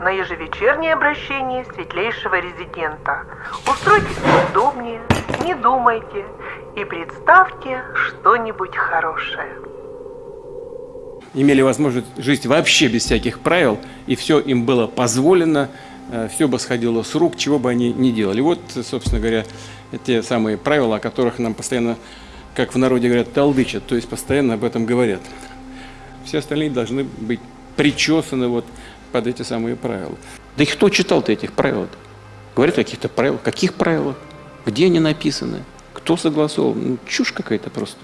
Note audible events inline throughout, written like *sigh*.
на ежевечернее обращение светлейшего резидента. Устройтесь удобнее, не думайте и представьте что-нибудь хорошее. Имели возможность жить вообще без всяких правил, и все им было позволено, э, все бы сходило с рук, чего бы они ни делали. Вот, собственно говоря, те самые правила, о которых нам постоянно, как в народе говорят, толдычат, то есть постоянно об этом говорят. Все остальные должны быть причесаны вот под эти самые правила. Да и кто читал-то этих правил? Говорят о каких-то правилах. Каких правилах? Где они написаны? Кто согласовал? Ну, чушь какая-то просто.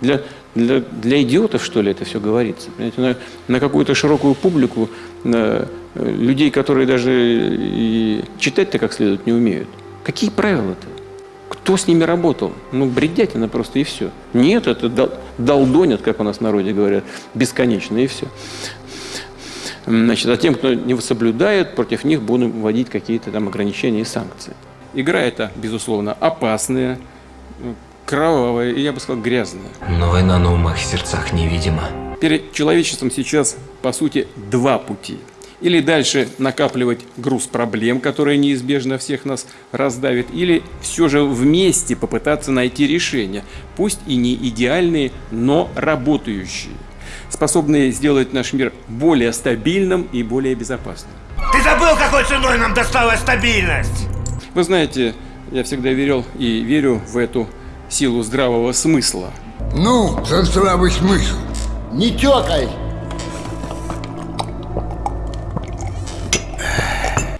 Для, для, для идиотов, что ли, это все говорится? Понимаете, на, на какую-то широкую публику, на э, людей, которые даже и читать-то как следует не умеют. Какие правила-то? Кто с ними работал? Ну, бредятина просто и все. Нет, это дол, долдонят, как у нас в народе говорят, бесконечно и все. Значит, а тем, кто не соблюдает, против них будем вводить какие-то там ограничения и санкции. Игра эта, безусловно, опасная, кровавая и, я бы сказал, грязная. Но война на умах и сердцах невидима. Перед человечеством сейчас, по сути, два пути. Или дальше накапливать груз проблем, которые неизбежно всех нас раздавит, или все же вместе попытаться найти решения, пусть и не идеальные, но работающие способные сделать наш мир более стабильным и более безопасным. Ты забыл, какой ценой нам досталась стабильность? Вы знаете, я всегда верил и верю в эту силу здравого смысла. Ну, за здравый смысл. Не тёкай!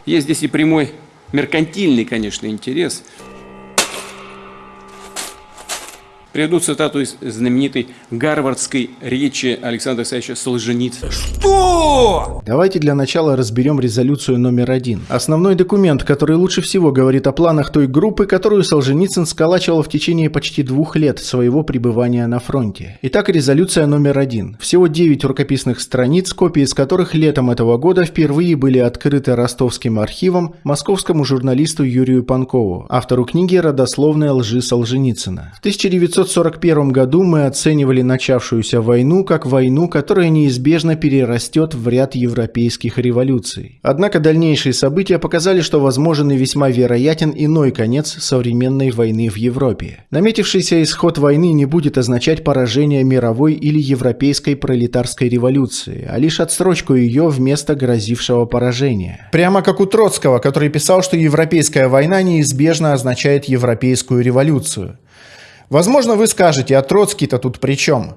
Есть здесь и прямой меркантильный, конечно, интерес – Приведу цитату из знаменитой гарвардской речи Александра Александровича Солженицына. Что? Давайте для начала разберем резолюцию номер один. Основной документ, который лучше всего говорит о планах той группы, которую Солженицын сколачивал в течение почти двух лет своего пребывания на фронте. Итак, резолюция номер один. Всего 9 рукописных страниц, копии из которых летом этого года впервые были открыты ростовским архивом московскому журналисту Юрию Панкову, автору книги «Родословная лжи Солженицына». В 1900 1941 году мы оценивали начавшуюся войну как войну, которая неизбежно перерастет в ряд европейских революций. Однако дальнейшие события показали, что возможен и весьма вероятен иной конец современной войны в Европе. Наметившийся исход войны не будет означать поражение мировой или европейской пролетарской революции, а лишь отсрочку ее вместо грозившего поражения. Прямо как у Троцкого, который писал, что европейская война неизбежно означает европейскую революцию. Возможно, вы скажете, а Троцкий-то тут при чем?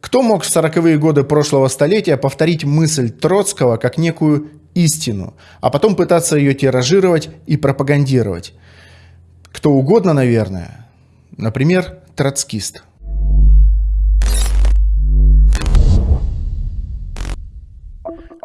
Кто мог в сороковые годы прошлого столетия повторить мысль Троцкого как некую истину, а потом пытаться ее тиражировать и пропагандировать? Кто угодно, наверное. Например, троцкист.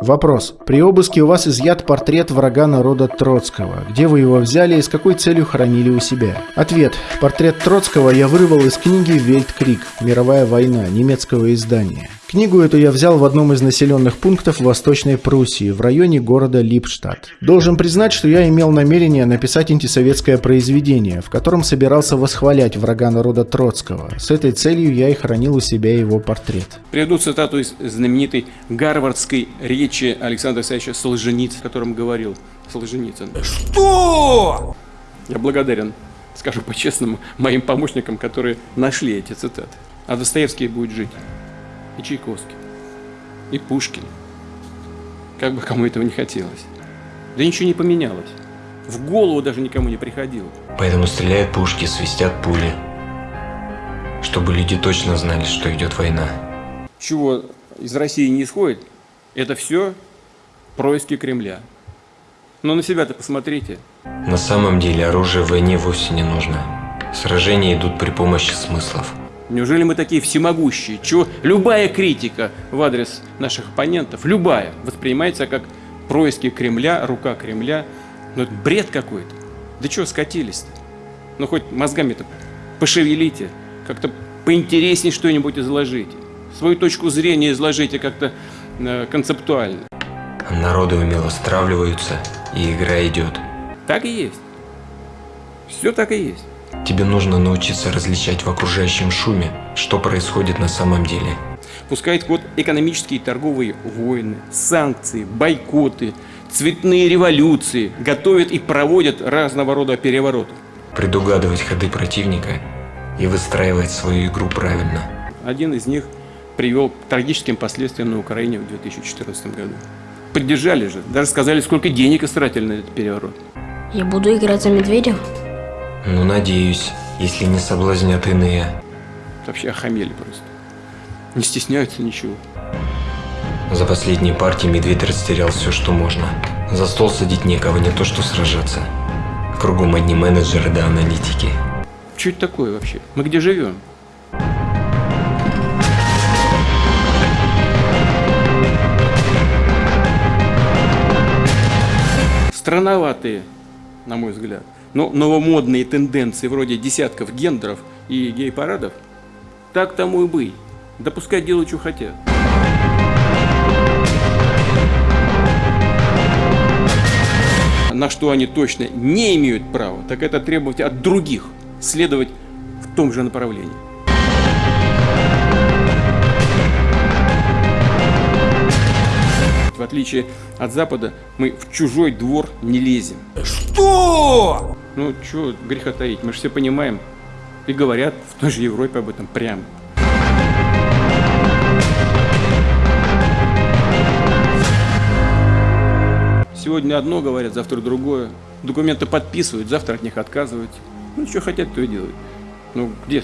Вопрос. При обыске у вас изъят портрет врага народа Троцкого. Где вы его взяли и с какой целью хранили у себя? Ответ. Портрет Троцкого я вырвал из книги «Вельткрик. Мировая война» немецкого издания. Книгу эту я взял в одном из населенных пунктов Восточной Пруссии, в районе города Липштадт. Должен признать, что я имел намерение написать антисоветское произведение, в котором собирался восхвалять врага народа Троцкого. С этой целью я и хранил у себя его портрет. Приведу цитату из знаменитой гарвардской речи Александра Александровича Солженицына, о котором говорил Солженицын. Что? Я благодарен, скажу по-честному, моим помощникам, которые нашли эти цитаты. А Достоевский будет жить и Чайковский, и Пушкин. Как бы кому этого не хотелось. Да ничего не поменялось. В голову даже никому не приходило. Поэтому стреляют пушки, свистят пули. Чтобы люди точно знали, что идет война. Чего из России не исходит, это все происки Кремля. Но на себя-то посмотрите. На самом деле оружие в войне вовсе не нужно. Сражения идут при помощи смыслов. Неужели мы такие всемогущие? Чего любая критика в адрес наших оппонентов, любая, воспринимается как происки Кремля, рука Кремля. Ну это бред какой-то. Да чего скатились-то? Ну хоть мозгами-то пошевелите, как-то поинтереснее что-нибудь изложите. Свою точку зрения изложите как-то э, концептуально. Народы умело стравливаются, и игра идет. Так и есть. Все так и есть. Тебе нужно научиться различать в окружающем шуме, что происходит на самом деле. Пускает ход экономические и торговые войны, санкции, бойкоты, цветные революции, готовит и проводит разного рода перевороты. Предугадывать ходы противника и выстраивать свою игру правильно. Один из них привел к трагическим последствиям на Украине в 2014 году. Поддержали же, даже сказали, сколько денег истратили на этот переворот. Я буду играть за медведя? Ну, надеюсь, если не соблазнят иные. Вообще охамели просто. Не стесняются ничего. За последние партии медведь растерял все, что можно. За стол садить некого, не то что сражаться. Кругом одни менеджеры да аналитики. Что это такое вообще? Мы где живем? Странноватые, на мой взгляд. Но новомодные тенденции вроде десятков гендеров и гей-парадов, так тому и быть. Да пускай делают, что хотят. На что они точно не имеют права, так это требовать от других следовать в том же направлении. В отличие от Запада, мы в чужой двор не лезем. Что? Ну, что греха таить, мы же все понимаем. И говорят в той же Европе об этом прямо. Сегодня одно говорят, завтра другое. Документы подписывают, завтра от них отказывают. Ну, что хотят, то и делают. Ну, где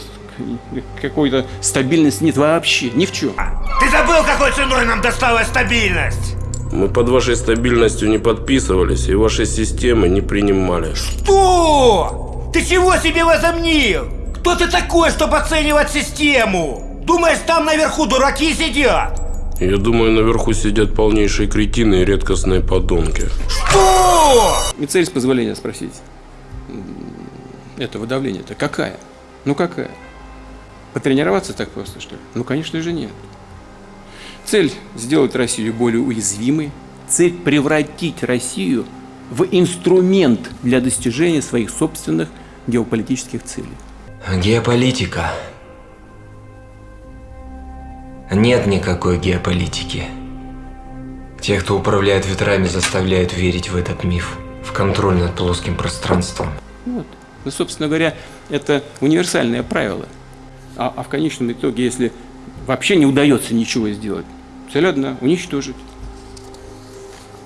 какой-то стабильности нет вообще, ни в чем. Ты забыл, какой ценой нам досталась стабильность? Мы под вашей стабильностью не подписывались и ваши системы не принимали. Что? Ты чего себе возомнил? Кто ты такой, чтобы оценивать систему? Думаешь, там наверху дураки сидят? Я думаю, наверху сидят полнейшие кретины и редкостные подонки. Что? И цель, с позволения спросить, этого давления-то какая? Ну какая? Потренироваться так просто, что ли? Ну, конечно же, нет. Цель – сделать Россию более уязвимой. Цель – превратить Россию в инструмент для достижения своих собственных геополитических целей. Геополитика. Нет никакой геополитики. Те, кто управляет ветрами, заставляют верить в этот миф, в контроль над плоским пространством. Вот. Ну, собственно говоря, это универсальное правило. А, а в конечном итоге, если вообще не удается ничего сделать, цель одна – уничтожить,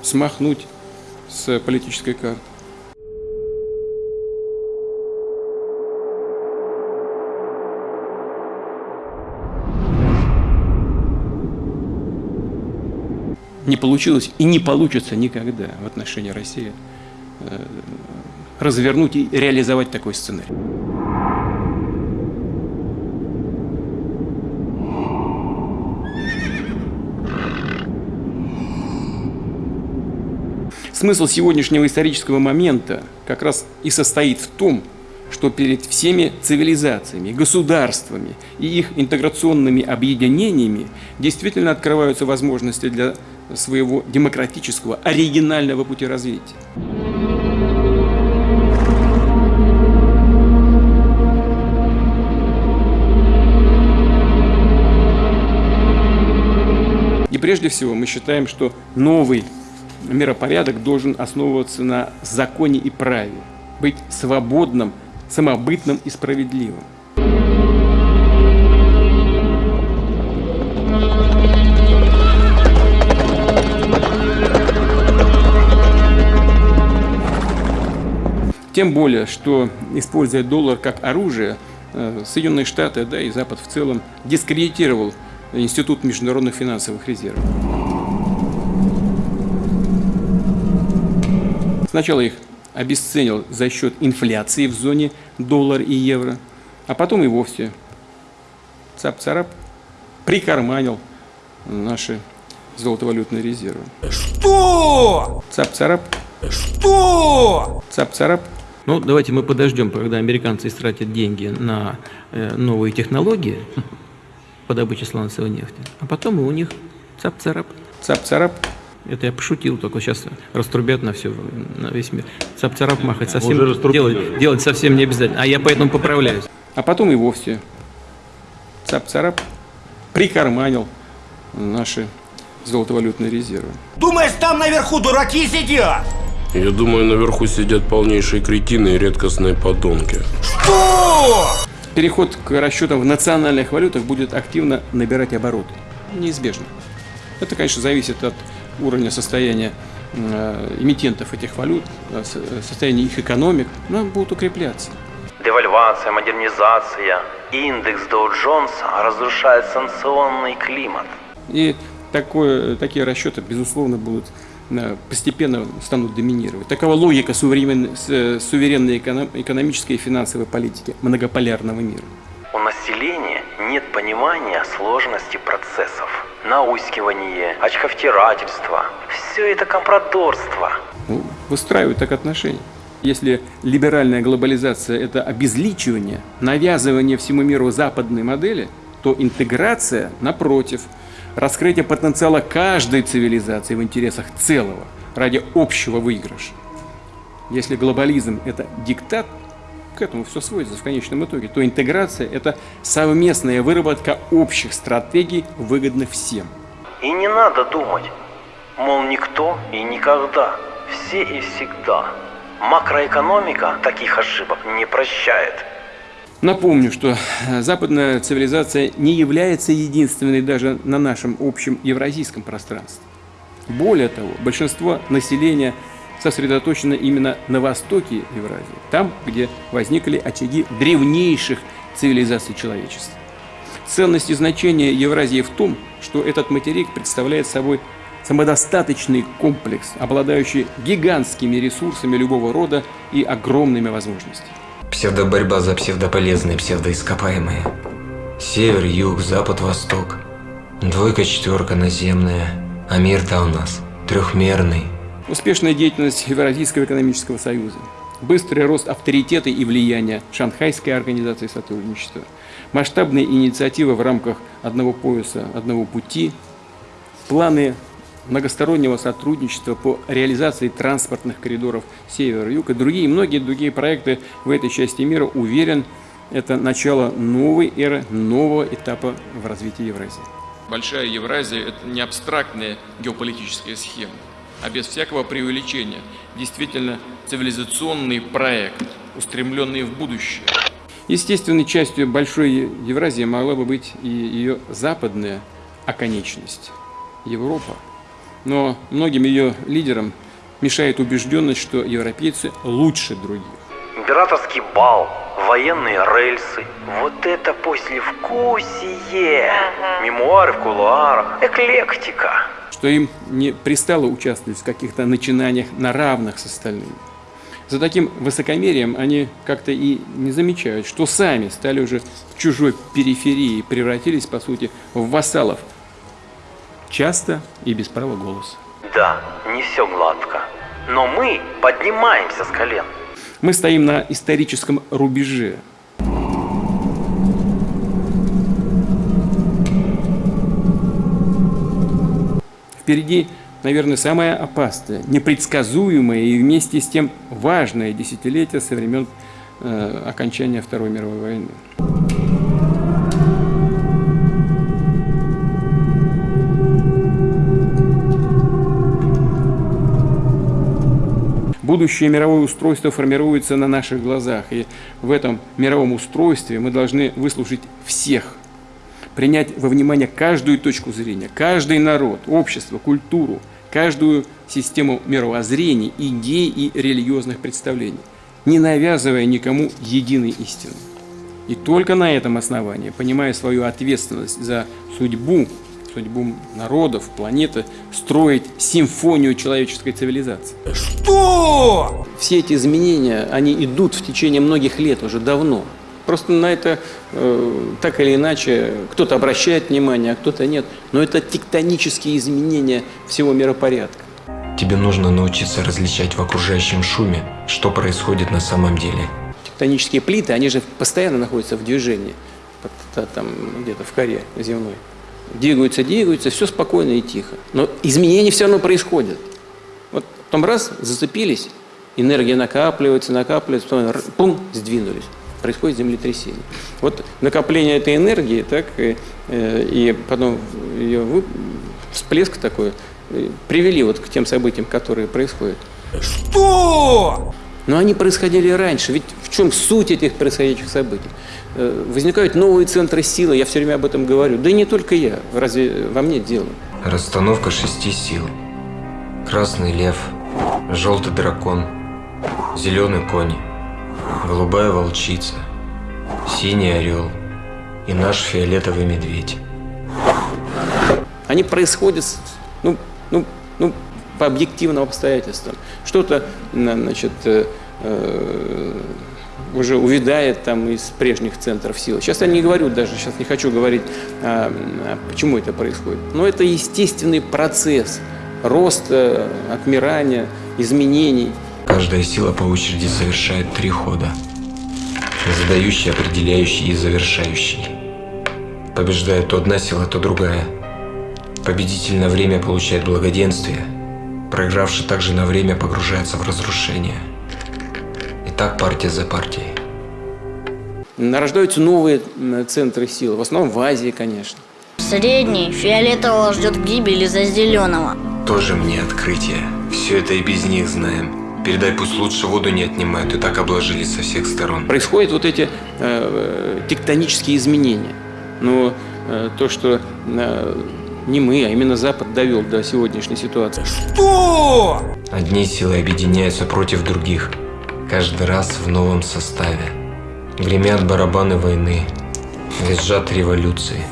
смахнуть с политической карты. Не получилось и не получится никогда в отношении России э, развернуть и реализовать такой сценарий. Смысл сегодняшнего исторического момента как раз и состоит в том, что перед всеми цивилизациями, государствами и их интеграционными объединениями действительно открываются возможности для своего демократического, оригинального пути развития. И прежде всего мы считаем, что новый миропорядок должен основываться на законе и праве, быть свободным, самобытным и справедливым. Тем более, что используя доллар как оружие, э, Соединенные Штаты, да и Запад в целом дискредитировал Институт международных финансовых резервов. Сначала их обесценил за счет инфляции в зоне доллар и евро, а потом и вовсе цап-царап прикарманил наши золотовалютные резервы. Что? Цап-царап, Что? цап-царап. Ну, давайте мы подождем, когда американцы истратят деньги на э, новые технологии по добыче сланцевой нефти, а потом и у них цап-царап, цап-царап. Это я пошутил, только сейчас раструбят на все, на весь мир. Цап-царап махать совсем делать, делать совсем не обязательно, а я поэтому поправляюсь. А потом и вовсе цап-царап, прикарманил наши золотовалютные резервы. Думаешь, там наверху дураки сидят? Я думаю, наверху сидят полнейшие кретины и редкостные подонки. Что? Переход к расчетам в национальных валютах будет активно набирать обороты. Неизбежно. Это, конечно, зависит от уровня состояния э, эмитентов этих валют, э, состояния их экономик, но будут укрепляться. Девальвация, модернизация, индекс Доу-Джонса разрушает санкционный климат. И такое, такие расчеты, безусловно, будут э, постепенно станут доминировать. Такова логика суверенной, суверенной экономической и финансовой политики многополярного мира. У населения нет понимания сложности процессов. Наускивание, очковтирательство – все это компрадорство. Ну, выстраивают так отношения. Если либеральная глобализация – это обезличивание, навязывание всему миру западной модели, то интеграция, напротив, раскрытие потенциала каждой цивилизации в интересах целого, ради общего выигрыша. Если глобализм – это диктат, к этому все сводится в конечном итоге, то интеграция – это совместная выработка общих стратегий, выгодных всем. И не надо думать, мол, никто и никогда, все и всегда – Макроэкономика таких ошибок не прощает. Напомню, что западная цивилизация не является единственной даже на нашем общем евразийском пространстве. Более того, большинство населения сосредоточено именно на востоке Евразии, там, где возникли очаги древнейших цивилизаций человечества. Ценность и значение Евразии в том, что этот материк представляет собой самодостаточный комплекс, обладающий гигантскими ресурсами любого рода и огромными возможностями. Псевдоборьба за псевдополезные псевдоископаемые. Север, юг, запад, восток. Двойка, четверка наземная. А мир-то у нас трехмерный. Успешная деятельность Евразийского экономического союза. Быстрый рост авторитета и влияния Шанхайской организации сотрудничества. Масштабные инициативы в рамках одного пояса, одного пути. Планы многостороннего сотрудничества по реализации транспортных коридоров Север-Юг и другие, многие другие проекты в этой части мира, уверен, это начало новой эры, нового этапа в развитии Евразии. Большая Евразия – это не абстрактная геополитическая схема, а без всякого преувеличения, действительно цивилизационный проект, устремленный в будущее. Естественной частью Большой Евразии могла бы быть и ее западная оконечность – Европа. Но многим ее лидерам мешает убежденность, что европейцы лучше других. Императорский бал, военные рельсы, вот это послевкусие, мемуары в кулуарах, эклектика. Что им не пристало участвовать в каких-то начинаниях на равных с остальными. За таким высокомерием они как-то и не замечают, что сами стали уже в чужой периферии, превратились, по сути, в вассалов часто и без права голоса. Да, не все гладко. Но мы поднимаемся с колен. Мы стоим на историческом рубеже. Впереди, наверное, самое опасное, непредсказуемое и вместе с тем важное десятилетие со времен э, окончания Второй мировой войны. Будущее мировое устройство формируется на наших глазах, и в этом мировом устройстве мы должны выслушать всех, принять во внимание каждую точку зрения, каждый народ, общество, культуру, каждую систему мировоззрений, идей и религиозных представлений, не навязывая никому единой истины. И только на этом основании, понимая свою ответственность за судьбу судьбу народов, планеты, строить симфонию человеческой цивилизации. Что? Все эти изменения, они идут в течение многих лет уже давно. Просто на это э, так или иначе кто-то обращает внимание, а кто-то нет. Но это тектонические изменения всего миропорядка. Тебе нужно научиться различать в окружающем шуме, что происходит на самом деле. Тектонические плиты, они же постоянно находятся в движении, там где-то в коре земной двигаются, двигаются, все спокойно и тихо. Но изменения все равно происходят. Вот потом раз, зацепились, энергия накапливается, накапливается, потом пум, сдвинулись. Происходит землетрясение. Вот накопление этой энергии, так, и, э, и потом ее всплеск такой, э, привели вот к тем событиям, которые происходят. Что? Но они происходили раньше. Ведь в чем суть этих происходящих событий? Э, возникают новые центры силы, я все время об этом говорю. Да и не только я. Разве во мне дело? Расстановка шести сил. Красный лев, желтый дракон, зеленый конь, голубая волчица, синий орел и наш фиолетовый медведь. Они происходят, ну, ну, ну, по объективным обстоятельствам. Что-то, значит, э, э, уже увядает там из прежних центров силы. Сейчас я не говорю даже, сейчас не хочу говорить, а, а почему это происходит. Но это естественный процесс роста, отмирания, изменений. Каждая сила по очереди совершает три хода. Задающий, определяющий и завершающий. Побеждает то одна сила, то другая. Победитель на время получает благоденствие. Проигравший также на время погружается в разрушение. И так партия за партией. Нарождаются новые центры силы, в основном в Азии, конечно. Средний фиолетового ждет гибели за зеленого. Тоже мне открытие. Все это и без них знаем. Передай, пусть лучше воду не отнимают, и так обложились со всех сторон. Происходят вот эти э, тектонические изменения. Но э, то, что э, не мы, а именно Запад довел до сегодняшней ситуации. Что? Одни силы объединяются против других, каждый раз в новом составе. Гремят барабаны войны, визжат революции,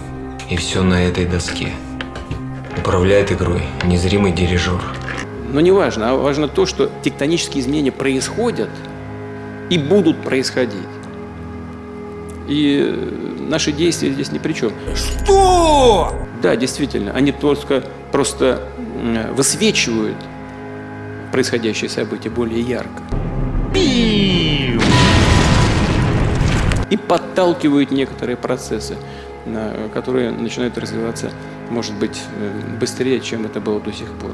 и все на этой доске. Управляет игрой незримый дирижер. Но не важно, а важно то, что тектонические изменения происходят и будут происходить. И наши действия здесь ни при чем. Что? Да, действительно, они только просто высвечивают происходящие события более ярко. И подталкивают некоторые процессы, которые начинают развиваться, может быть, э, быстрее, чем это было до сих пор.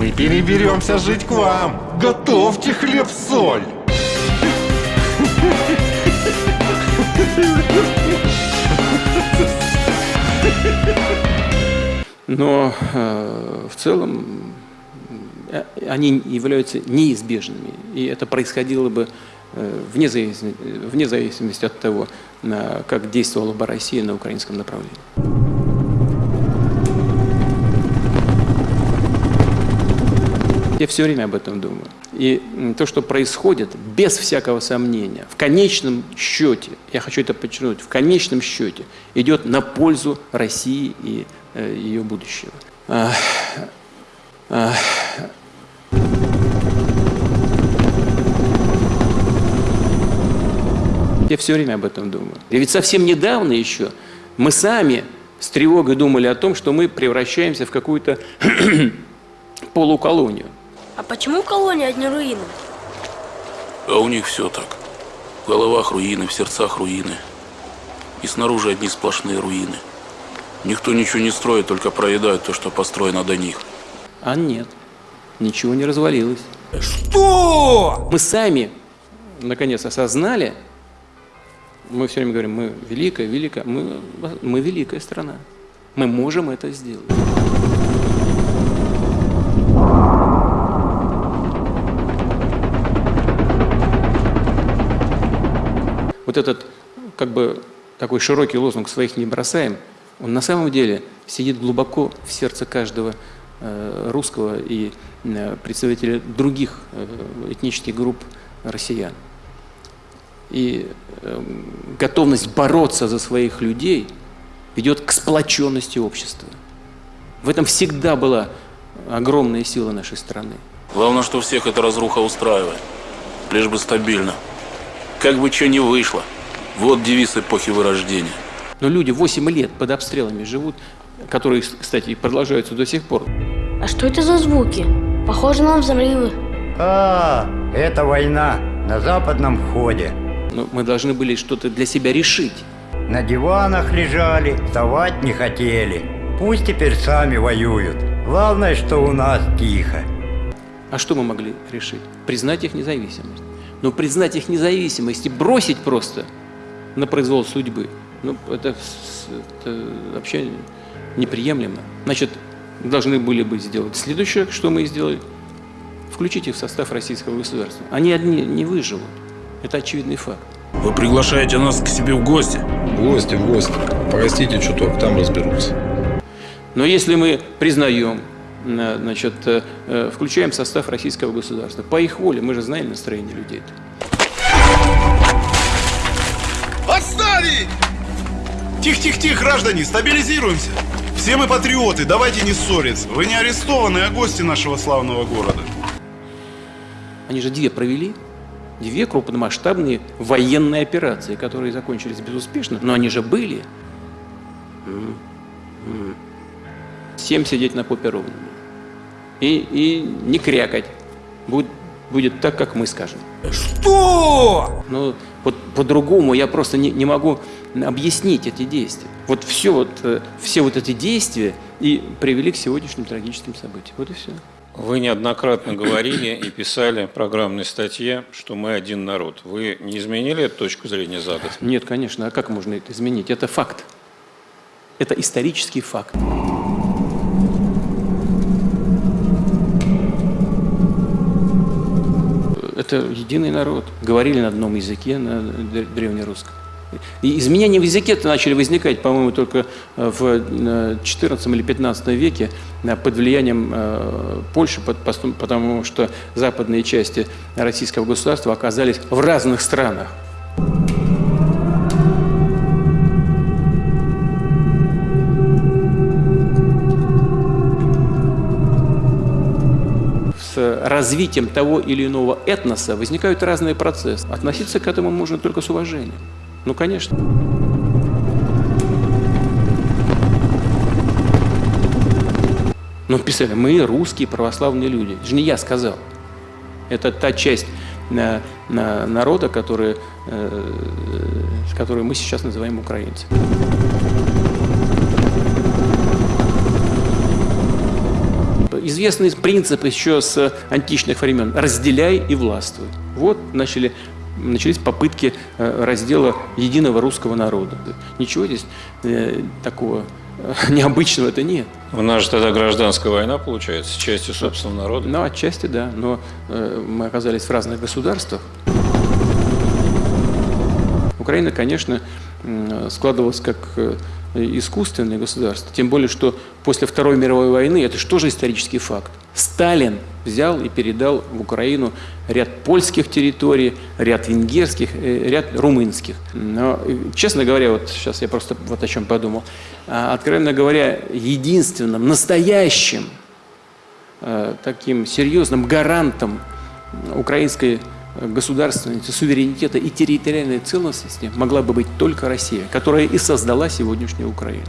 Мы переберемся жить к вам. Готовьте хлеб-соль. Но э, в целом э, они являются неизбежными. И это происходило бы э, вне, зависимости, вне зависимости от того, как действовала бы Россия на украинском направлении. Я все время об этом думаю. И то, что происходит, без всякого сомнения, в конечном счете, я хочу это подчеркнуть, в конечном счете идет на пользу России и э, ее будущего. Я все время об этом думаю. И ведь совсем недавно еще мы сами с тревогой думали о том, что мы превращаемся в какую-то *clears throat* полуколонию. А почему колония одни руины? А у них все так. В головах руины, в сердцах руины. И снаружи одни сплошные руины. Никто ничего не строит, только проедают то, что построено до них. А нет, ничего не развалилось. Что? Мы сами, наконец, осознали, мы все время говорим, мы великая, великая, мы, мы великая страна. Мы можем это сделать. Вот этот как бы такой широкий лозунг «своих не бросаем», он на самом деле сидит глубоко в сердце каждого э, русского и э, представителя других э, этнических групп россиян. И готовность бороться за своих людей ведет к сплоченности общества. В этом всегда была огромная сила нашей страны. Главное, что всех эта разруха устраивает. Лишь бы стабильно. Как бы что ни вышло. Вот девиз эпохи Вырождения. Но люди 8 лет под обстрелами живут, которые, кстати, продолжаются до сих пор. А что это за звуки? Похоже на взрывы. А, это война на западном входе. Но мы должны были что-то для себя решить. На диванах лежали, вставать не хотели. Пусть теперь сами воюют. Главное, что у нас тихо. А что мы могли решить? Признать их независимость Но признать их независимость и бросить просто на произвол судьбы, ну, это, это вообще неприемлемо. Значит, должны были бы сделать следующее, что мы и сделали, включить их в состав российского государства. Они одни не выживут. Это очевидный факт. Вы приглашаете нас к себе в гости? В гости, в гости. Простите чуток, там разберутся. Но если мы признаем, значит, э, э, включаем в состав российского государства, по их воле, мы же знаем настроение людей. Отставить! Тихо-тихо-тихо, граждане, стабилизируемся. Все мы патриоты, давайте не ссориться. Вы не арестованы, а гости нашего славного города. Они же две провели. Две крупномасштабные военные операции, которые закончились безуспешно, но они же были. Всем сидеть на попе ровно. И, и не крякать. Будет, будет так, как мы скажем. Что? Ну, вот по-другому я просто не, не могу объяснить эти действия. Вот все вот, э, все вот эти действия и привели к сегодняшним трагическим событиям. Вот и все. Вы неоднократно говорили и писали в программной статье, что мы один народ. Вы не изменили эту точку зрения за год? Нет, конечно. А как можно это изменить? Это факт. Это исторический факт. Это единый народ. Говорили на одном языке, на древнерусском. И изменения в языке -то начали возникать, по-моему, только э, в 14 э, или 15 веке э, под влиянием Польши, потому что западные части российского государства оказались в разных странах. С развитием того или иного этноса возникают разные процессы. Относиться к этому можно только с уважением. Ну, конечно. Ну, писали, мы русские православные люди. Это же не я сказал. Это та часть на, на народа, который, э, которую мы сейчас называем украинцы. Известный принцип еще с античных времен – разделяй и властвуй. Вот начали начались попытки э, раздела единого русского народа. Ничего здесь э, такого э, *laughs* необычного это нет. У нас же тогда гражданская война получается, частью собственного народа. Ну, отчасти да, но мы оказались в разных государствах. Украина, конечно, складывалась как искусственное государство. Тем более, что после Второй мировой войны, это же тоже исторический факт, Сталин взял и передал в Украину ряд польских территорий, ряд венгерских, э, ряд румынских. Но, э, честно говоря, вот сейчас я просто вот о чем подумал, а, откровенно говоря, единственным, настоящим, э, таким серьезным гарантом украинской государственности, суверенитета и территориальной целостности могла бы быть только Россия, которая и создала сегодняшнюю Украину.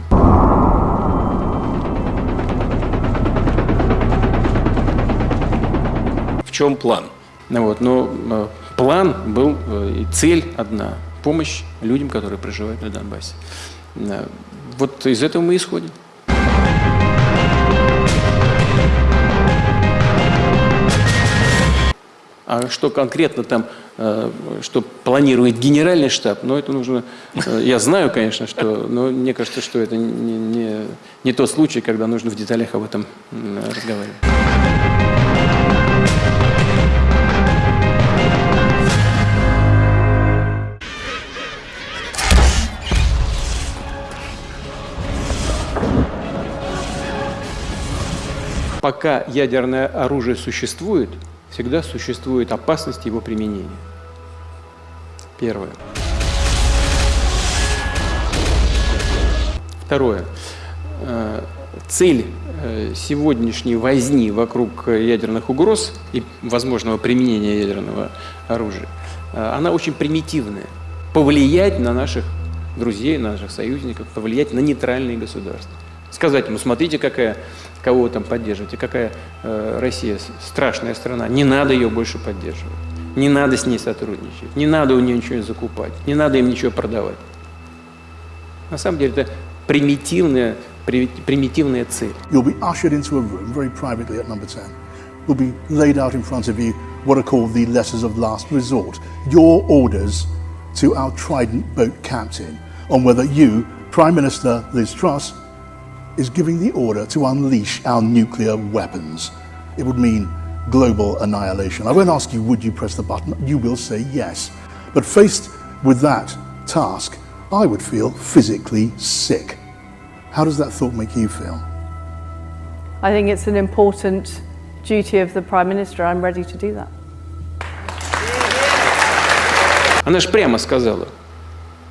В чем план? Ну, вот, но э, план был э, цель одна – помощь людям, которые проживают на Донбассе. Э, вот из этого мы исходим. А что конкретно там, э, что планирует генеральный штаб, ну, это нужно... Э, я знаю, конечно, что... Но мне кажется, что это не, не, не тот случай, когда нужно в деталях об этом разговаривать. Пока ядерное оружие существует, всегда существует опасность его применения. Первое. Второе. Э, цель э, сегодняшней возни вокруг ядерных угроз и возможного применения ядерного оружия, э, она очень примитивная. Повлиять на наших друзей, на наших союзников, повлиять на нейтральные государства. Сказать ему, смотрите, какая кого вы там поддерживаете, какая э, Россия страшная страна, не надо ее больше поддерживать, не надо с ней сотрудничать, не надо у нее ничего закупать, не надо им ничего продавать. На самом деле это примитивная, примитивная цель. You'll be ushered into a room very privately at number 10. You'll be laid out in front of you what are called the letters of last resort, your orders to our Trident boat captain on whether you, Prime Minister Liz Truss, is giving the order to unleash our nuclear weapons. It would mean global annihilation. I won't ask you, would you press the button? You will say yes. But faced with that task, I would feel physically sick. How does that thought make you feel? I think it's an important duty of the Prime Minister. I'm ready to do that. Она же прямо сказала,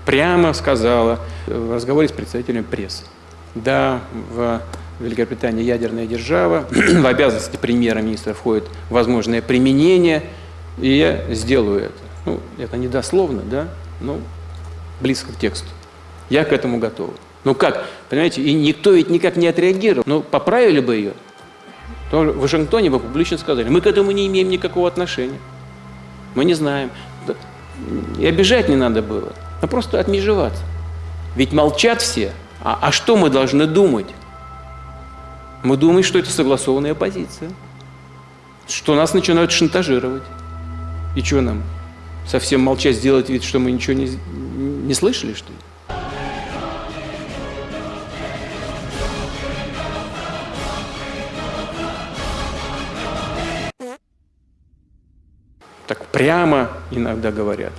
прямо сказала в разговоре с представителем прессы. Да, в Великобритании ядерная держава, *clears throat* в обязанности премьера-министра входит возможное применение, и я сделаю это. Ну, это не дословно, да, но близко к тексту. Я к этому готов. Ну как, понимаете, и никто ведь никак не отреагировал. Ну, поправили бы ее, то в Вашингтоне бы публично сказали, мы к этому не имеем никакого отношения. Мы не знаем. И обижать не надо было, а просто отмежеваться. Ведь молчат все. А, а что мы должны думать? Мы думаем, что это согласованная позиция. Что нас начинают шантажировать. И что нам? Совсем молчать, сделать вид, что мы ничего не, не слышали, что ли? так прямо иногда говорят,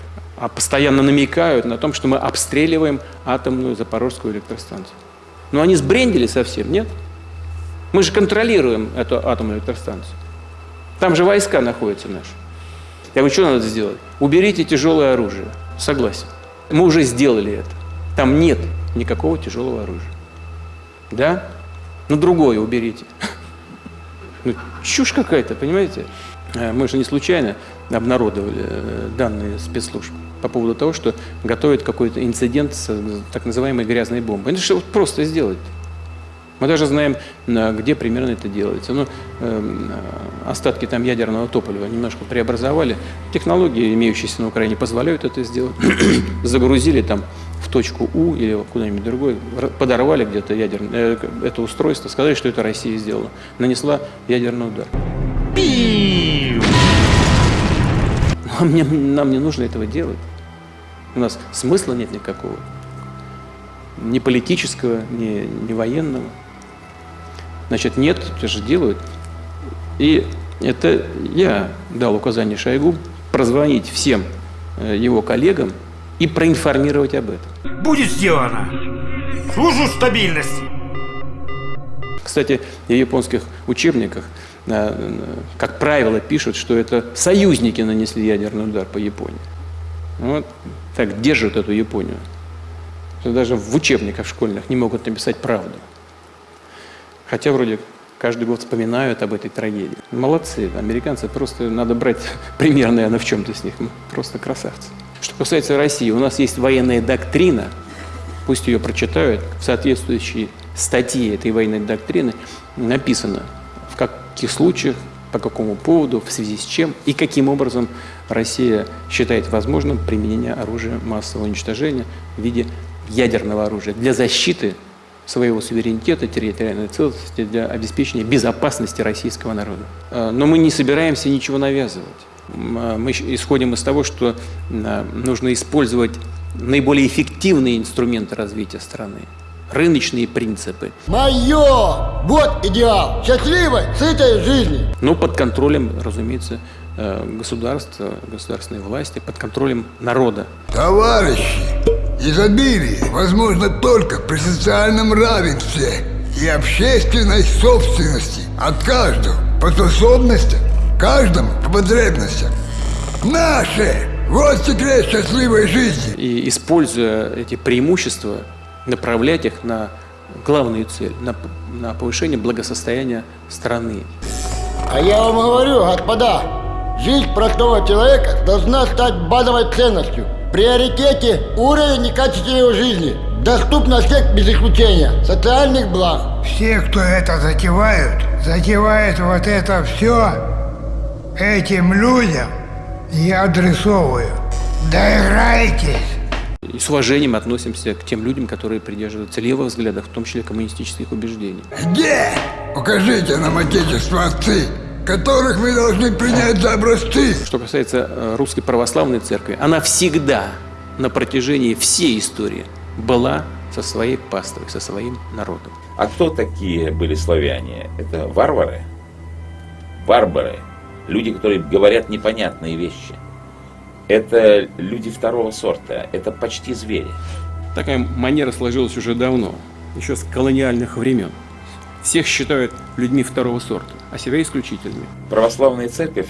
постоянно намекают на том, что мы обстреливаем атомную Запорожскую электростанцию. Но они сбрендили совсем, нет? Мы же контролируем эту атомную электростанцию. Там же войска находятся наши. Я говорю, что надо сделать? Уберите тяжелое оружие. Согласен. Мы уже сделали это. Там нет никакого тяжелого оружия. Да? Ну, другое уберите. Ну, чушь какая-то, понимаете? Э, мы же не случайно обнародовали э, данные спецслужб по поводу того, что готовят какой-то инцидент с так называемой грязной бомбой. Это же вот просто сделать. Мы даже знаем, где примерно это делается. Ну, эм, э, остатки там ядерного топлива немножко преобразовали. Технологии, имеющиеся на Украине, позволяют это сделать. *coughs* Загрузили там в точку У или куда-нибудь другое, подорвали где-то ядерное, э, это устройство, сказали, что это Россия сделала. Нанесла ядерный удар. Нам не, нам не нужно этого делать. У нас смысла нет никакого. Ни политического, ни, ни военного. Значит, нет, это же делают. И это я дал указание Шойгу прозвонить всем э, его коллегам и проинформировать об этом. Будет сделано. Служу стабильности. Кстати, в японских учебниках как правило, пишут, что это союзники нанесли ядерный удар по Японии. Вот так держат эту Японию. Даже в учебниках школьных не могут написать правду. Хотя вроде каждый год вспоминают об этой трагедии. Молодцы, американцы, просто надо брать *laughs* пример, наверное, в чем-то с них. Просто красавцы. Что касается России, у нас есть военная доктрина, пусть ее прочитают, в соответствующей статье этой военной доктрины написано, в каких случаях, по какому поводу, в связи с чем и каким образом Россия считает возможным применение оружия массового уничтожения в виде ядерного оружия для защиты своего суверенитета, территориальной целостности, для обеспечения безопасности российского народа. А, но мы не собираемся ничего навязывать. А, мы исходим из того, что а, нужно использовать наиболее эффективные инструменты развития страны рыночные принципы. Мое! Вот идеал! Счастливой, сытой жизни! Но под контролем, разумеется, э, государства, государственной власти, под контролем народа. Товарищи, изобилие возможно только при социальном равенстве и общественной собственности от каждого по способностям, каждому по потребностям. Наши! Вот секрет счастливой жизни. И используя эти преимущества, направлять их на главную цель, на, на повышение благосостояния страны. А я вам говорю, господа, жизнь простого человека должна стать базовой ценностью. В приоритете уровень и качество его жизни. Доступно всех без исключения. Социальных благ. Все, кто это затевают, затевают вот это все этим людям я адресовываю. Доиграйтесь и с уважением относимся к тем людям, которые придерживаются левых взглядов, в том числе коммунистических убеждений. Где? Покажите нам отечество отцы. которых мы должны принять за образцы. Что касается э, русской православной церкви, она всегда на протяжении всей истории была со своей паствой, со своим народом. А кто такие были славяне? Это варвары? Барбары? Люди, которые говорят непонятные вещи. Это люди второго сорта, это почти звери. Такая манера сложилась уже давно, еще с колониальных времен. Всех считают людьми второго сорта, а себя исключительными. Православная церковь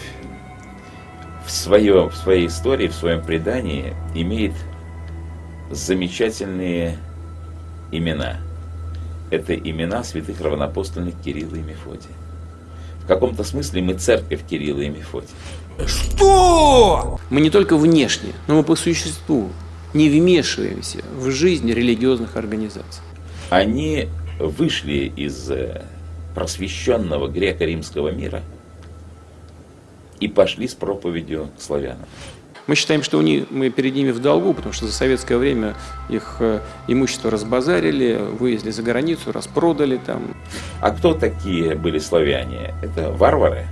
в, свое, в своей истории, в своем предании имеет замечательные имена. Это имена святых равнопостольных Кирилла и Мефодия. В каком-то смысле мы церковь Кирилла и Мефодия. Что? Мы не только внешне, но мы по существу не вмешиваемся в жизнь религиозных организаций. Они вышли из э, просвещенного греко-римского мира и пошли с проповедью к славянам. Мы считаем, что у них, мы перед ними в долгу, потому что за советское время их э, имущество разбазарили, вывезли за границу, распродали там. А кто такие были славяне? Это варвары?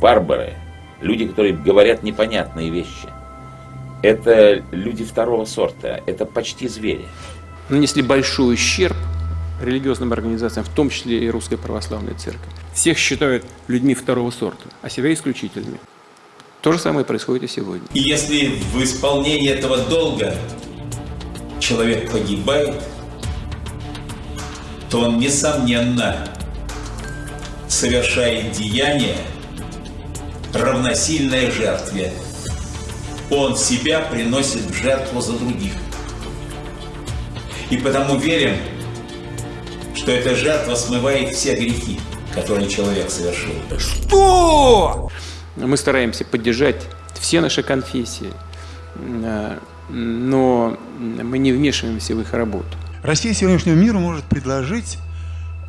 Барбары? Люди, которые говорят непонятные вещи. Это люди второго сорта, это почти звери. Нанесли большой ущерб религиозным организациям, в том числе и Русской Православной Церкви. Всех считают людьми второго сорта, а себя исключительными. То же самое происходит и сегодня. И если в исполнении этого долга человек погибает, то он, несомненно, совершает деяние, равносильное жертве. Он себя приносит в жертву за других. И потому верим, что эта жертва смывает все грехи, которые человек совершил. Что? Мы стараемся поддержать все наши конфессии, но мы не вмешиваемся в их работу. Россия сегодняшнему миру может предложить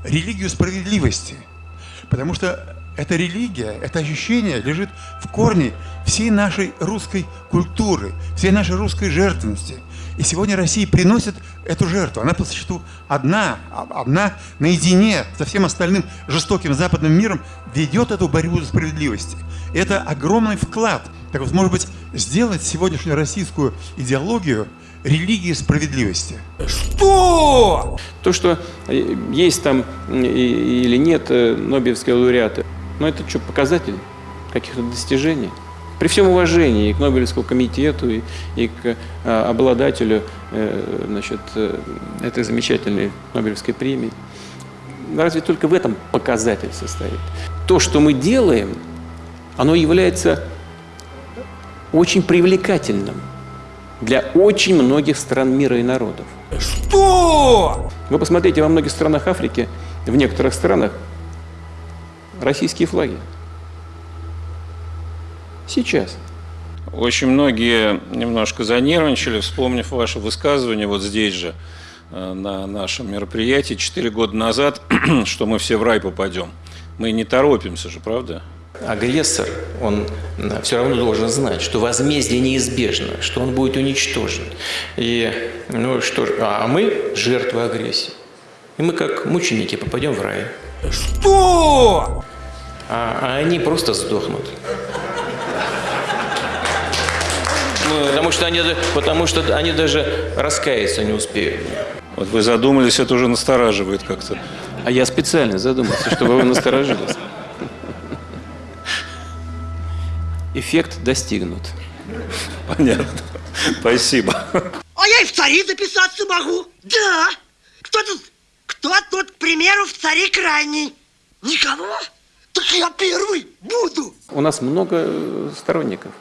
религию справедливости, потому что эта религия, это ощущение лежит в корне всей нашей русской культуры, всей нашей русской жертвенности. И сегодня Россия приносит эту жертву. Она по существу одна, одна наедине со всем остальным жестоким западным миром ведет эту борьбу за справедливость. Это огромный вклад. Так вот, может быть, сделать сегодняшнюю российскую идеологию религией справедливости. Что? То, что э, есть там или нет э, Нобелевские лауреаты, но это что, показатель каких-то достижений? При всем уважении и к Нобелевскому комитету, и, и к э, обладателю э, значит, э, этой замечательной Нобелевской премии, разве только в этом показатель состоит. То, что мы делаем, оно является очень привлекательным для очень многих стран мира и народов. Что? Вы посмотрите, во многих странах Африки, в некоторых странах российские флаги. Сейчас. Очень многие немножко занервничали, вспомнив ваше высказывание вот здесь же, э, на нашем мероприятии, четыре года назад, *clears throat* что мы все в рай попадем. Мы не торопимся же, правда? Агрессор, он все равно должен знать, что возмездие неизбежно, что он будет уничтожен. И, ну что а мы жертвы агрессии. И мы как мученики попадем в рай. Что? А, а они просто сдохнут. Потому что, они, потому что они даже раскаяться не успеют. Вот вы задумались, это уже настораживает как-то. А я специально задумался, чтобы вы насторожились. Эффект достигнут. Понятно. Спасибо. А я и в цари записаться могу. Да. Кто тут, кто тут, к примеру, в цари крайний? Никого? Так я первый буду. У нас много э, сторонников.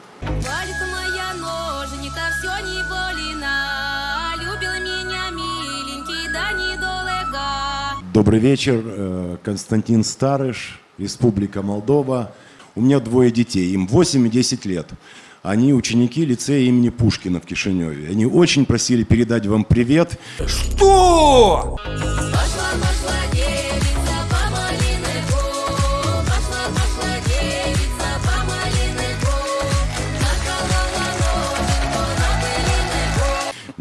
Добрый вечер, э, Константин Старыш, Республика Молдова. У меня двое детей, им 8 и 10 лет. Они ученики лицея имени Пушкина в Кишиневе. Они очень просили передать вам привет. Что?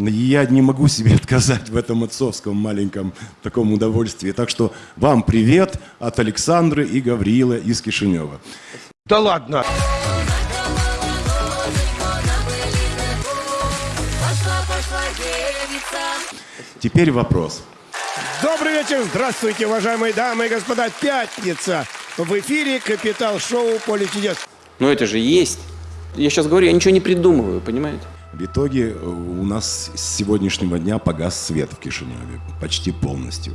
Я не могу себе *laughs* отказать в этом отцовском маленьком таком удовольствии. Так что вам привет от Александры и Гаврила из Кишинева. Да ладно! Теперь вопрос. Добрый вечер, здравствуйте, уважаемые дамы и господа. Пятница. В эфире Капитал-шоу «Поле чудес». Но это же есть. Я сейчас говорю, я ничего не придумываю, понимаете? В итоге э, у нас с сегодняшнего дня погас свет в Кишиневе почти полностью.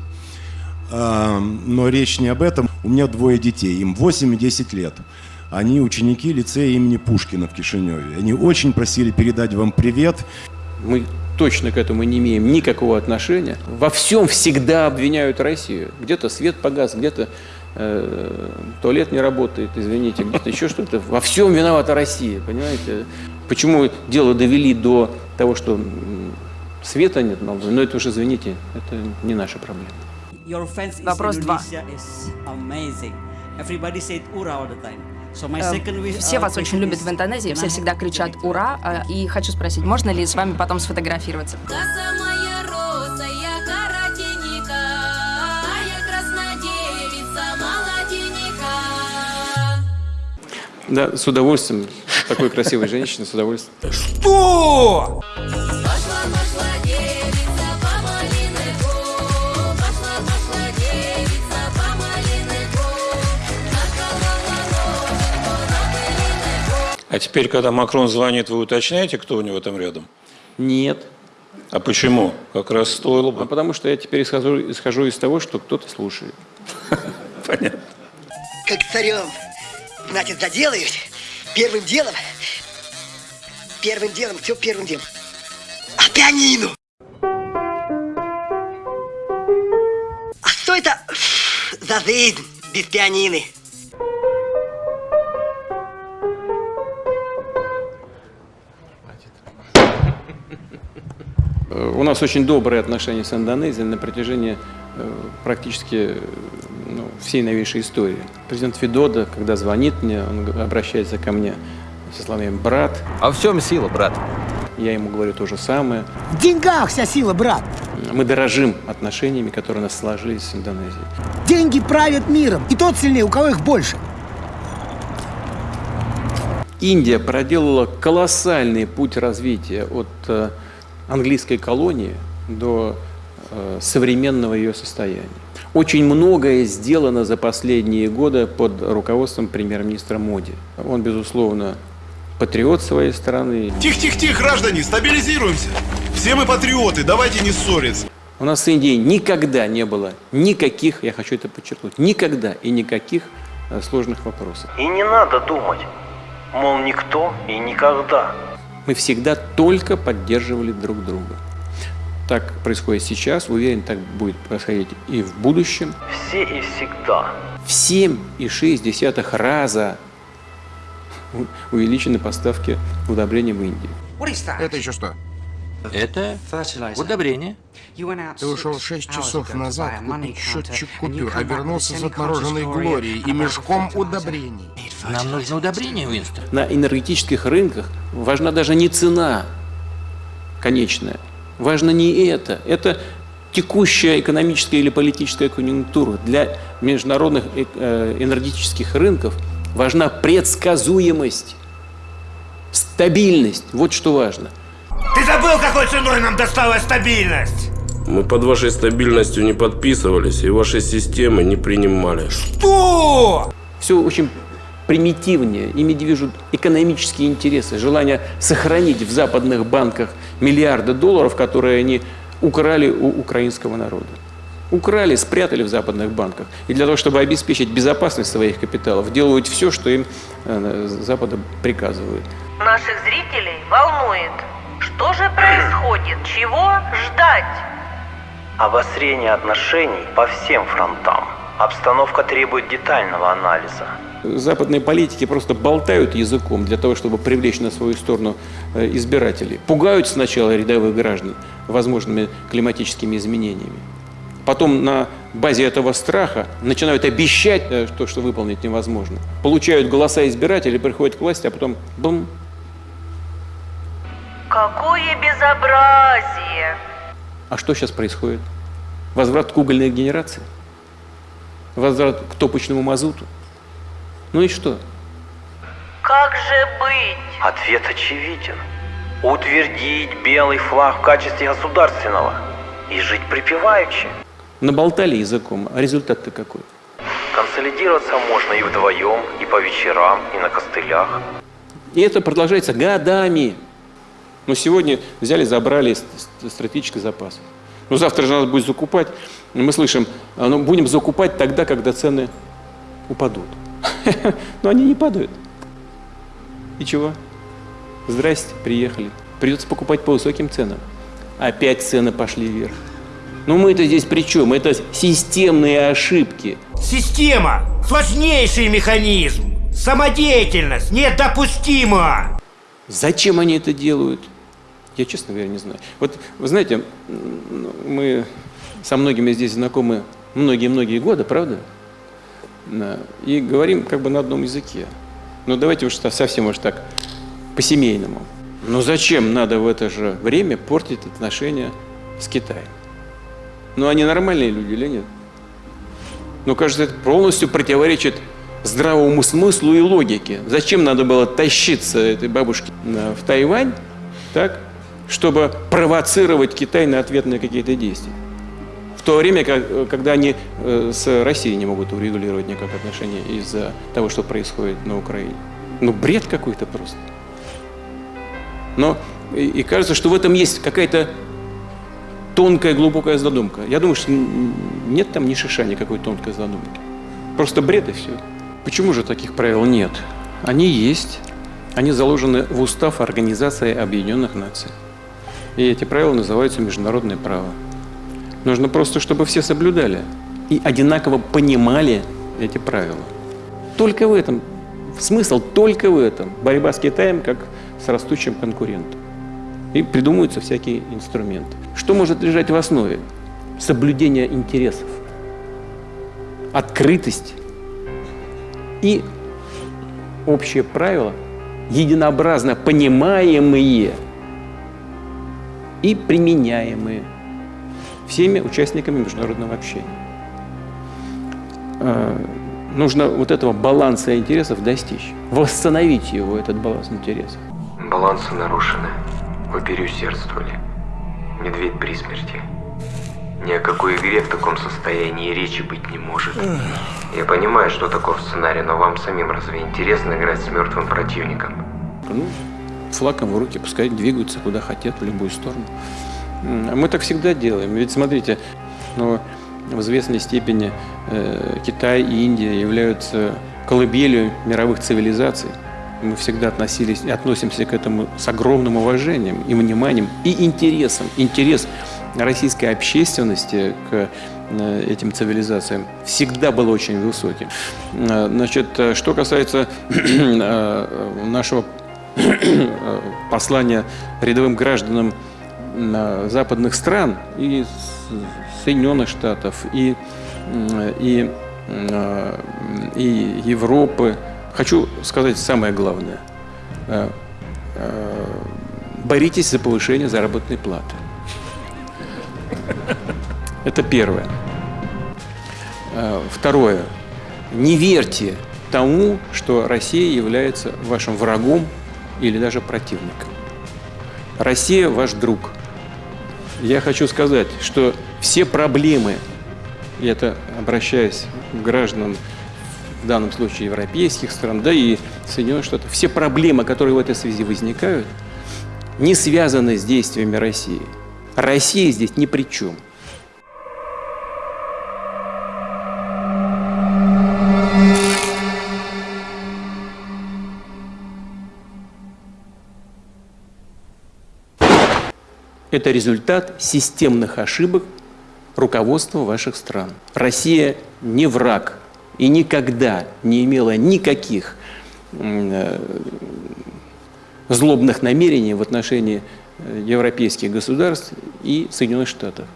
А, Но речь не об этом. У меня двое детей, им 8 и 10 лет. Они ученики лицея имени Пушкина в Кишиневе. Они очень просили передать вам привет. Мы точно к этому не имеем никакого отношения. Во всем всегда обвиняют Россию. Где-то свет погас, где-то э, туалет не работает, извините, где-то еще что-то. Во всем виновата Россия, понимаете? Почему дело довели до того, что света нет, но но это уже, извините, это не наша проблема. Вопрос два. Э, Все вас очень любят в Индонезии, все всегда кричат «Ура!» Э, И хочу спросить, можно ли с вами потом сфотографироваться? Да, с удовольствием. Такой красивой женщины, с удовольствием. Что? А теперь, когда Макрон звонит, вы уточняете, кто у него там рядом? Нет. А почему? Как раз стоило бы. А потому что я теперь исхожу, исхожу из того, что кто-то слушает. Понятно. Как царем. Значит, заделаюсь. Первым делом. Первым делом, все первым делом. А пианино! А что это за жизнь без пианины? У нас очень добрые отношения с Индонезией на протяжении э, практически ну, всей новейшей истории. Президент Федода, когда звонит мне, он обращается ко мне со словами «брат». А в чем сила, брат? Я ему говорю то же самое. В деньгах вся сила, брат. Мы дорожим отношениями, которые у нас сложились с Индонезией. Деньги правят миром. И тот сильнее, у кого их больше. Индия проделала колоссальный путь развития от э, английской колонии до современного ее состояния. Очень многое сделано за последние годы под руководством премьер-министра Моди. Он, безусловно, патриот своей страны. Тихо-тихо-тихо, граждане, стабилизируемся. Все мы патриоты, давайте не ссориться. У нас с Индией никогда не было никаких, я хочу это подчеркнуть, никогда и никаких э, сложных вопросов. И не надо думать, мол, никто и никогда. Мы всегда только поддерживали друг друга. Так происходит сейчас, уверен, так будет происходить и в будущем. Все и всегда. В 7,6 раза увеличены поставки удобрений в Индии. Это еще что? Это удобрение. Ты ушел шесть часов назад купить счетчик купюр, а вернулся с отмороженной глорией и мешком удобрений. Нам нужно удобрение, Уинстон. На энергетических рынках важна даже не цена конечная, важно не это. Это текущая экономическая или политическая конъюнктура. Для международных э, э, энергетических рынков важна предсказуемость, стабильность. Вот что важно. Ты забыл, какой ценой нам досталась стабильность? Мы под вашей стабильностью не подписывались и ваши системы не принимали. Что? Все очень примитивнее. Ими движут экономические интересы, желание сохранить в западных банках миллиарды долларов, которые они украли у украинского народа. Украли, спрятали в западных банках. И для того, чтобы обеспечить безопасность своих капиталов, делают все, что им э, Запада приказывают. Наших зрителей волнует, что же происходит, чего ждать? Обострение отношений по всем фронтам. Обстановка требует детального анализа. Западные политики просто болтают языком для того, чтобы привлечь на свою сторону э, избирателей. Пугают сначала рядовых граждан возможными климатическими изменениями. Потом на базе этого страха начинают обещать э, то, что выполнить невозможно. Получают голоса избирателей, приходят к власти, а потом бум, Какое безобразие! А что сейчас происходит? Возврат к угольной генерации? Возврат к топочному мазуту? Ну и что? Как же быть? Ответ очевиден. Утвердить белый флаг в качестве государственного и жить припеваючи. Наболтали языком, а результат-то какой? Консолидироваться можно и вдвоем, и по вечерам, и на костылях. И это продолжается годами. Но сегодня взяли, забрали стратегический запас. Но завтра же надо будет закупать. Мы слышим, ну, будем закупать тогда, когда цены упадут. *laughs* Но они не падают. И чего? Здрасте, приехали. Придется покупать по высоким ценам. Опять цены пошли вверх. Ну мы-то здесь при чем? Это системные ошибки. Система – сложнейший механизм. Самодеятельность недопустима. Зачем они это делают? Я, честно говоря, не знаю. Вот, вы знаете, мы со многими здесь знакомы многие-многие годы, правда? И говорим как бы на одном языке. Но давайте уж совсем уж так по-семейному. Но зачем надо в это же время портить отношения с Китаем? Ну, они нормальные люди или нет? Ну, кажется, это полностью противоречит здравому смыслу и логике. Зачем надо было тащиться этой бабушке в Тайвань, так, чтобы провоцировать Китай на ответные какие-то действия. В то время, когда они э, с Россией не могут урегулировать никак отношения из-за того, что происходит на Украине. Ну, бред какой-то просто. Но и, и кажется, что в этом есть какая-то тонкая, глубокая задумка. Я думаю, что нет там ни шиша никакой тонкой задумки. Просто бред и все. Почему же таких правил нет? Они есть. Они заложены в устав Организации Объединенных Наций. И эти правила называются международное право. Нужно просто, чтобы все соблюдали и одинаково понимали эти правила. Только в этом. Смысл только в этом. Борьба с Китаем как с растущим конкурентом. И придумываются всякие инструменты. Что может лежать в основе? Соблюдение интересов, открытость и общие правила, единообразно понимаемые – и применяемые всеми участниками международного общения. А, нужно вот этого баланса интересов достичь, восстановить его, этот баланс интересов. Балансы нарушены. Вы переусердствовали. Медведь при смерти. Ни о какой игре в таком состоянии речи быть не может. Я понимаю, что таков сценарий, но вам самим разве интересно играть с мертвым противником? Ну, флагом в руки, пускай двигаются куда хотят, в любую сторону. Мы так всегда делаем. Ведь смотрите, ну, в известной степени э, Китай и Индия являются колыбелью мировых цивилизаций. Мы всегда относились и относимся к этому с огромным уважением и вниманием и интересом. Интерес российской общественности к э, этим цивилизациям всегда был очень высоким. Э, значит, э, что касается *clears throat* нашего *clears throat* послания рядовым гражданам западных стран и Соединенных Штатов, и, и, и Европы. Хочу сказать самое главное. Э, э, боритесь за повышение заработной платы. Это первое. Э, второе. Не верьте тому, что Россия является вашим врагом или даже противником. Россия ваш друг. Я хочу сказать, что все проблемы, и это обращаясь к гражданам, в данном случае европейских стран, да и Соединенных Штатов, все проблемы, которые в этой связи возникают, не связаны с действиями России. Россия здесь ни при чем. Это результат системных ошибок руководства ваших стран. Россия не враг и никогда не имела никаких э, злобных намерений в отношении э, европейских государств и Соединенных Штатов.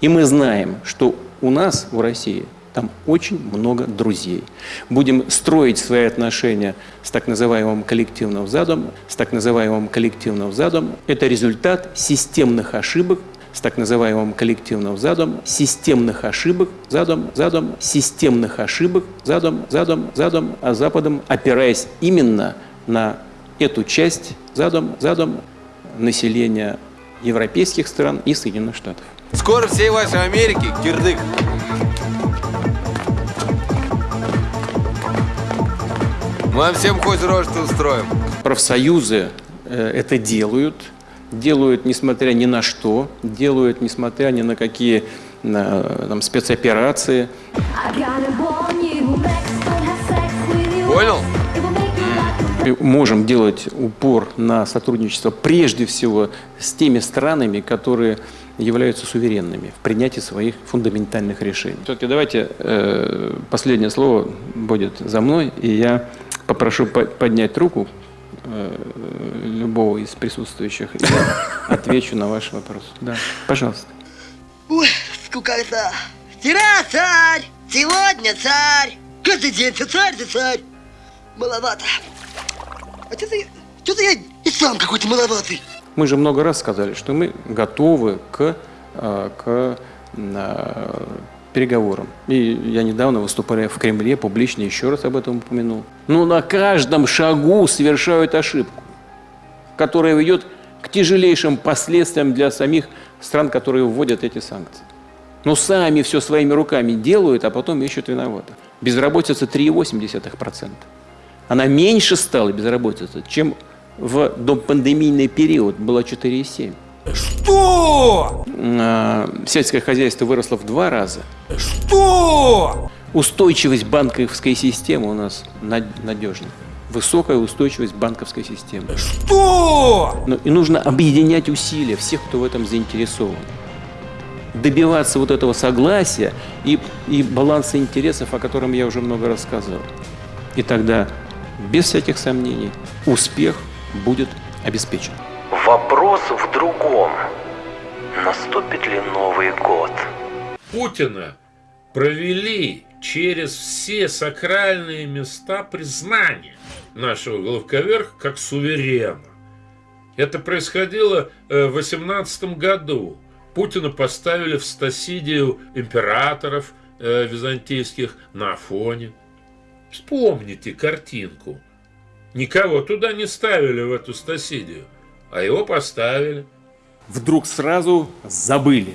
И мы знаем, что у нас, у России, там очень много друзей. Будем строить свои отношения с так называемым коллективным задом, с так называемым коллективным задом. Это результат системных ошибок с так называемым коллективным задом, системных ошибок, задом, задом, системных ошибок, задом, задом, задом, а Западом, опираясь именно на эту часть задом, задом населения европейских стран и Соединенных Штатов. Скоро всей вашей Америки кирдык. Вам всем хоть рожь устроим. Профсоюзы э, это делают, делают несмотря ни на что, делают несмотря ни на какие на, там, спецоперации. Понял? Мы можем делать упор на сотрудничество прежде всего с теми странами, которые являются суверенными в принятии своих фундаментальных решений. Все-таки давайте э, последнее слово будет за мной, и я попрошу по поднять руку э, любого из присутствующих, и я *laughs* отвечу на ваш вопрос. Да, пожалуйста. Ой, скукота. Вчера царь, сегодня царь. Каждый день ты царь, ты царь. Маловато. А что-то я, что я и сам какой-то маловатый. Мы же много раз сказали, что мы готовы к, э, к э, переговорам. И я недавно, выступая в Кремле, публично еще раз об этом упомянул. Но на каждом шагу совершают ошибку, которая ведет к тяжелейшим последствиям для самих стран, которые вводят эти санкции. Но сами все своими руками делают, а потом ищут виноватых. Безработица 3,8%. Она меньше стала безработица, чем в допандемийный период была 4,7. Что? А, сельское хозяйство выросло в два раза. Что? Устойчивость банковской системы у нас надежна. Высокая устойчивость банковской системы. Что? Но и нужно объединять усилия всех, кто в этом заинтересован. Добиваться вот этого согласия и, и баланса интересов, о котором я уже много раз сказал. И тогда, без всяких сомнений, успех будет обеспечен. Вопрос в другом. Наступит ли Новый год? Путина провели через все сакральные места признания нашего главковерха как суверена. Это происходило э, в 18 году. Путина поставили в стасидию императоров э, византийских на Афоне. Вспомните картинку. Никого туда не ставили в эту стасидию, а его поставили. Вдруг сразу забыли.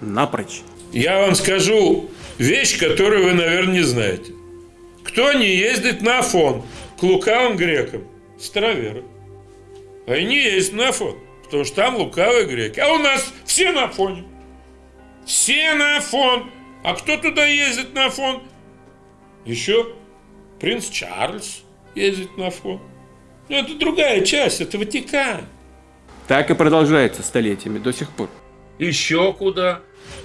Напрочь. Я вам скажу вещь, которую вы, наверное, не знаете. Кто не ездит на Афон к лукавым грекам? Староверы. Они ездят на Афон, потому что там лукавые греки. А у нас все на Афоне. Все на Афон. А кто туда ездит на Афон? Еще принц Чарльз ездит на Афон. Но это другая часть, это Ватикан. Так и продолжается столетиями до сих пор. Еще куда?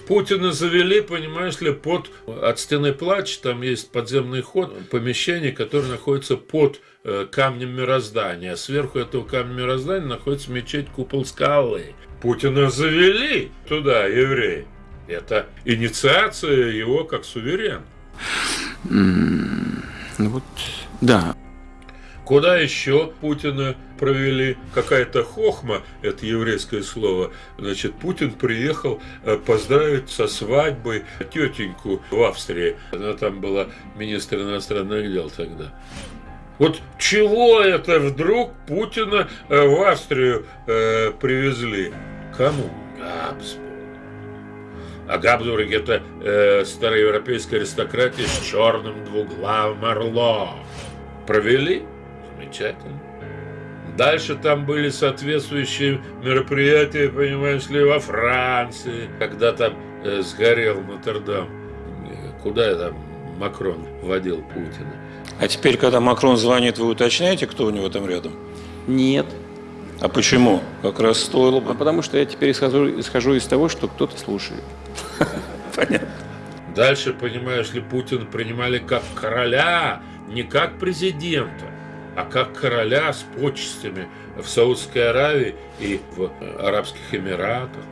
Путина завели, понимаешь ли, под от стены плач, там есть подземный ход, помещение, которое находится под э, камнем мироздания. Сверху этого камня мироздания находится мечеть Купол Скалы. Путина завели туда, евреи. Это инициация его как суверен. Mm, ну вот, да. Куда еще Путина провели? Какая-то хохма, это еврейское слово. Значит, Путин приехал э, поздравить со свадьбой тетеньку в Австрии. Она там была министр иностранных дел тогда. Вот чего это вдруг Путина э, в Австрию э, привезли? Кому? Габсбург. А Габсбург это э, староевропейская аристократия с черным двуглавым орлом. Провели? Замечательно. Дальше там были соответствующие мероприятия, понимаешь ли, во Франции, когда там э, сгорел Нотр-Дам. Куда там Макрон водил Путина? А теперь, когда Макрон звонит, вы уточняете, кто у него там рядом? Нет. А почему? Как раз стоило бы. А потому что я теперь исхожу, исхожу из того, что кто-то слушает. *laughs* Понятно. Дальше, понимаешь ли, Путина принимали как короля, не как президента а как короля с почестями в Саудской Аравии и в Арабских Эмиратах.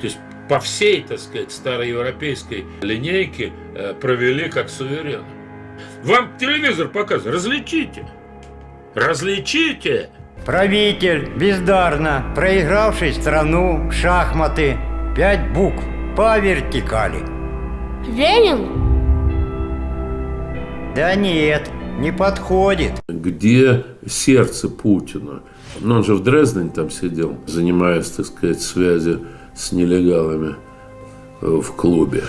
То есть по всей, так сказать, староевропейской линейке э, провели как суверен. Вам телевизор показывает, различите. Различите. Правитель, бездарно проигравший страну в шахматы. Пять букв по вертикали. Ленин? Да нет, не подходит. Где сердце Путина? Ну, он же в Дрездене там сидел, занимаясь, так сказать, связью с нелегалами э, в клубе.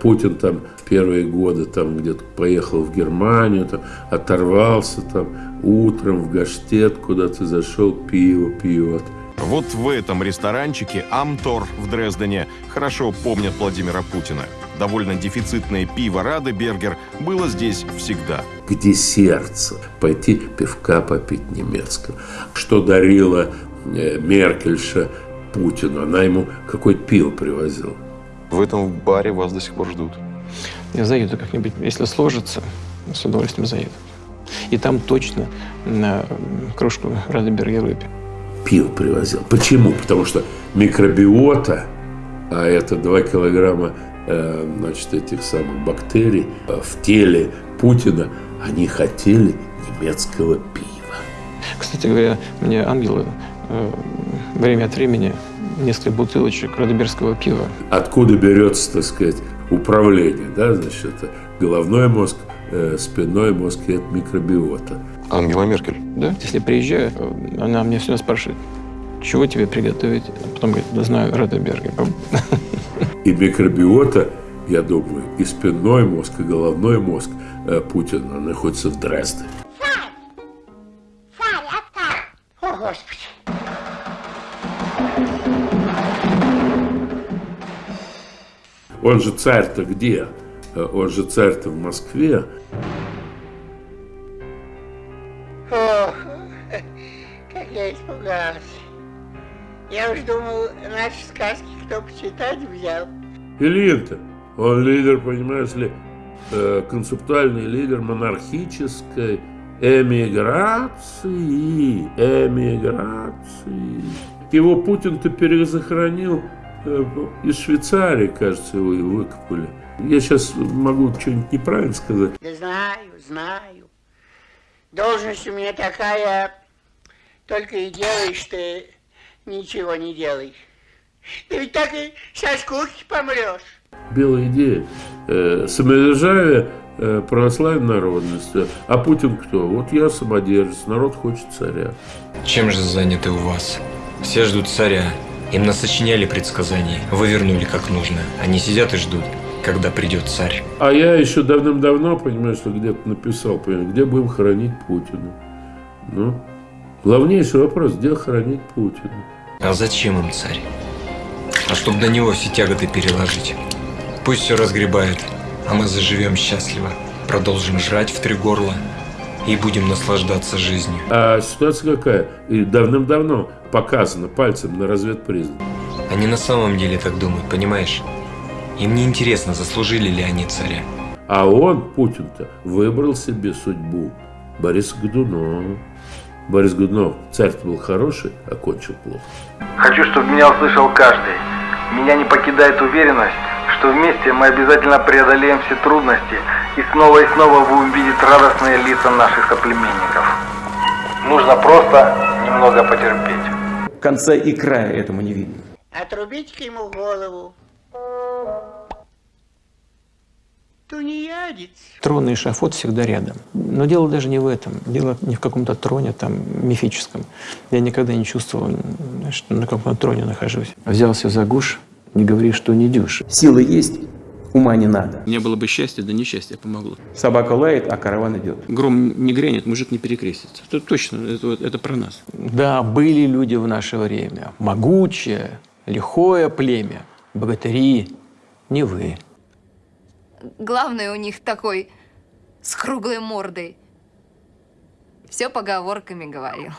Путин там в первые годы там где-то поехал в Германию, там, оторвался там утром в Гаштет куда-то зашел, пиво пьет. Вот в этом ресторанчике «Амтор» в Дрездене хорошо помнят Владимира Путина. Довольно дефицитное пиво «Радебергер» было здесь всегда. Где сердце? Пойти пивка попить немецкого. Что дарила э, Меркельша Путину? Она ему какое-то пиво привозила. В этом баре вас до сих пор ждут. Я заеду как-нибудь, если сложится, с удовольствием заеду. И там точно на кружку Радебергер выпью. Пиво привозил. Почему? Потому что микробиота, а это 2 килограмма значит, этих самых бактерий э, в теле Путина, они хотели немецкого пива. Кстати говоря, мне ангелы э, время от времени несколько бутылочек радеберского пива. Откуда берется, так сказать, управление, да, значит, это головной мозг, э, спинной мозг и это микробиота. Ангела Меркель. Да, если приезжаю, она мне всегда спрашивает, чего тебе приготовить? А потом говорит, да знаю, Радебергер. *laughs* И микробиота, я думаю, и спинной мозг, и головной мозг э, Путина находится в Дрездене. Он же царь-то где? Э, Он же царь-то в Москве. Ильин-то, он лидер, понимаешь ли, э, концептуальный лидер монархической эмиграции. Эмиграции. Его Путин-то перезахоронил э, из Швейцарии, кажется, его и выкопали. Я сейчас могу что-нибудь неправильно сказать. Да знаю, знаю. Должность у меня такая, только и делаешь ты, ничего не делаешь. Ты ведь так и со скуки помрешь. Белая идея. Э, самодержавие э, православной народности. А Путин кто? Вот я самодержец, народ хочет царя. Чем же заняты у вас? Все ждут царя. Им насочиняли предсказаний, вывернули как нужно. Они сидят и ждут, когда придет царь. А я еще давным-давно, понимаешь, что где-то написал, понимаешь, где будем хоронить Путина. Ну, главнейший вопрос, где хоронить Путина? А зачем им царь? А чтобы на него все тяготы переложить. Пусть все разгребает, а мы заживем счастливо. Продолжим жрать в три горла и будем наслаждаться жизнью. А ситуация какая? И давным-давно показано пальцем на разведпризнак. Они на самом деле так думают, понимаешь? Им не интересно, заслужили ли они царя. А он, Путин-то, выбрал себе судьбу. Борис Годунов. Борис Годунов, царь-то был хороший, а кончил плохо. Хочу, чтобы меня услышал каждый. Меня не покидает уверенность, что вместе мы обязательно преодолеем все трудности и снова и снова будем видеть радостные лица наших соплеменников. Нужно просто немного потерпеть. Конца и края этому не видно. Отрубить-ка ему голову. Трон и эшафот всегда рядом. Но дело даже не в этом. Дело не в каком-то троне там мифическом. Я никогда не чувствовал, что на каком-то троне нахожусь. Взялся за гуш, не говори, что не дюш. Силы есть, ума не надо. Не было бы счастья, да несчастье помогло. Собака лает, а караван идет. Гром не грянет, мужик не перекрестится. Это точно, это, это про нас. Да, были люди в наше время. Могучее, лихое племя. Богатыри. Не вы. Главный у них такой с круглой мордой. Все поговорками говорил.